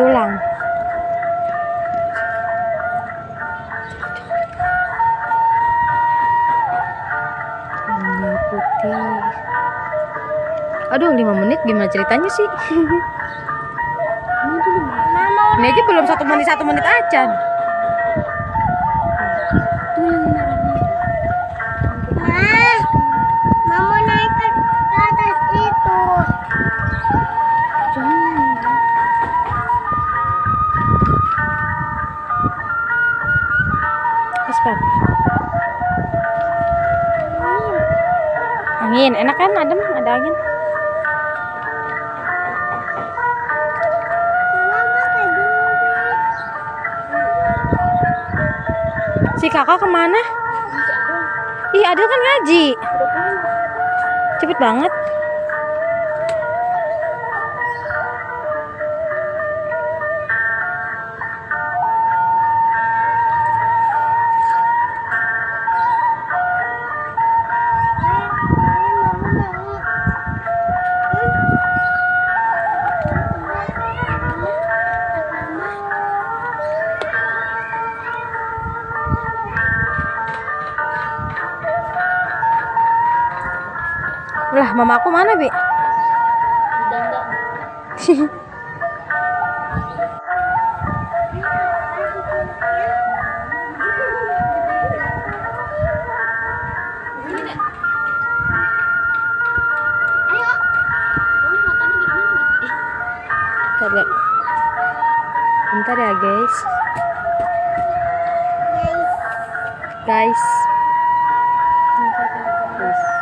tulang. Ini putih. Aduh, 5 menit gimana ceritanya sih? Mama Ini aja belum satu menit satu menit aja. Ma, Mama naik ke atas itu. Angin, enak kan adem, ada angin. Si kakak ke mana? Ih, Adel kan ngaji. Cepet banget. Lah, mama aku mana, Bi? Bentar. Bentar ya, guys. Guys. Ya, guys.